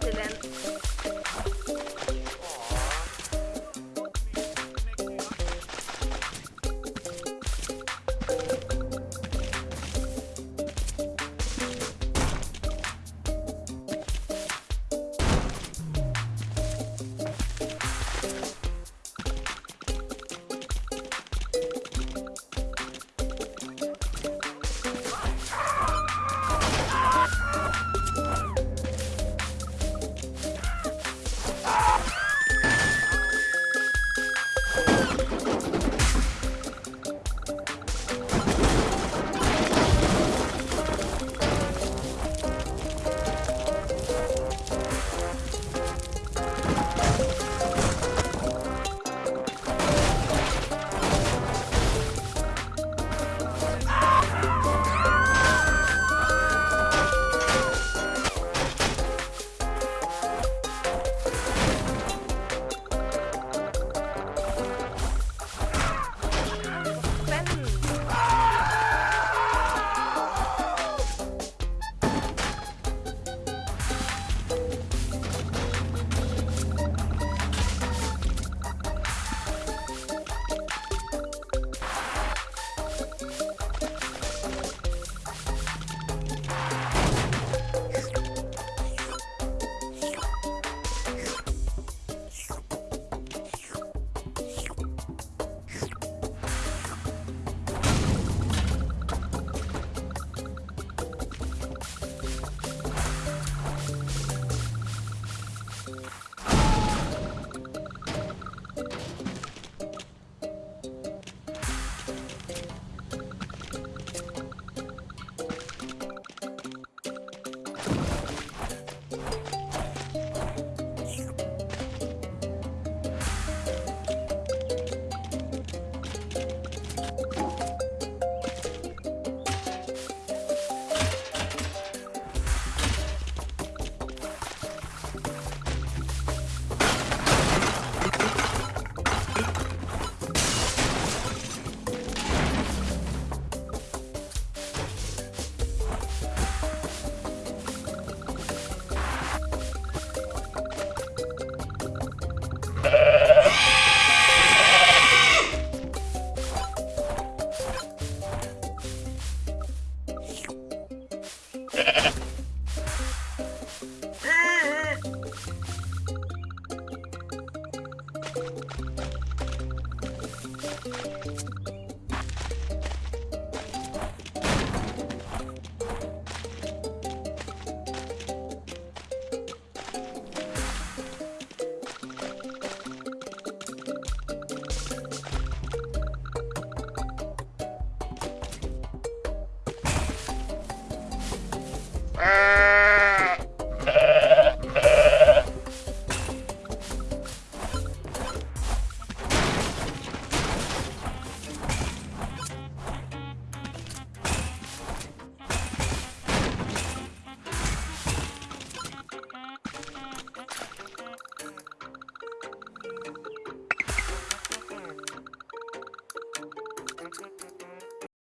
till en